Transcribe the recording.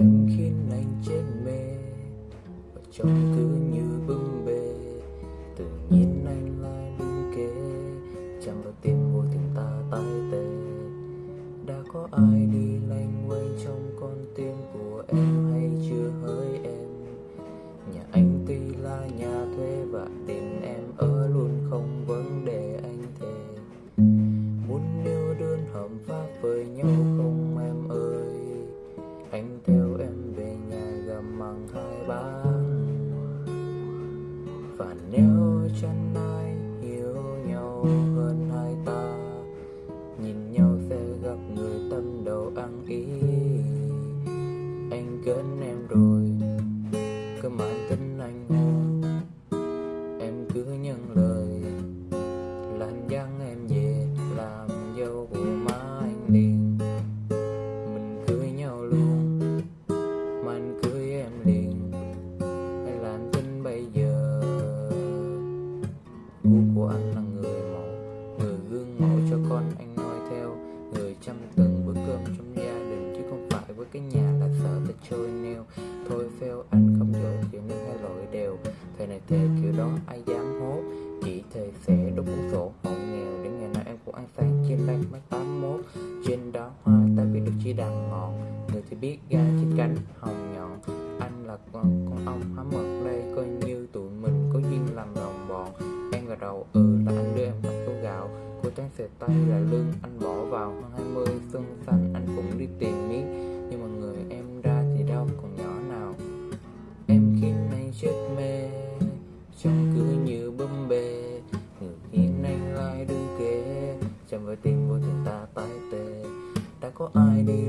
Em khiến anh chết mê Và trông cứ như bưng bê Tự nhiên anh lại đứng kế Chạm vào tim vô tình ta tay tê Đã có ai đi lanh quanh trong con tim của em? John của anh là người mẫu Người gương mẫu cho con anh noi theo. Người chăm từng bữa cơm trong gia đình Chứ không phải với cái nhà là sợ ta trôi neo Thôi phèo anh không dội kiểu nên hai lỗi đều. Thời này thề kiểu đó ai dám hốt Chỉ thầy sẽ đốt cuốn sổ hộ nghèo Đến ngày nào em cũng ăn sáng chia lanh mắt 81 Trên đó hoa ta biết được chỉ đàn ngọn Người thì biết gai trên cánh hồng nhọn. Anh là con, con ong há mật đây Coi Em ừ là anh đưa em cặp tô gạo. Cô trang xề tay là lương anh bỏ vào. Hơn 20 xuân xanh, anh cũng đi tìm miếng. Nhưng mà người em ra thì đâu còn nhỏ nào. Em khiến anh chết mê Trông cứ như bấm bê. Người hiện anh lại đứng kế Chạm vào tim vô tình ta tái tê. Đã có ai đi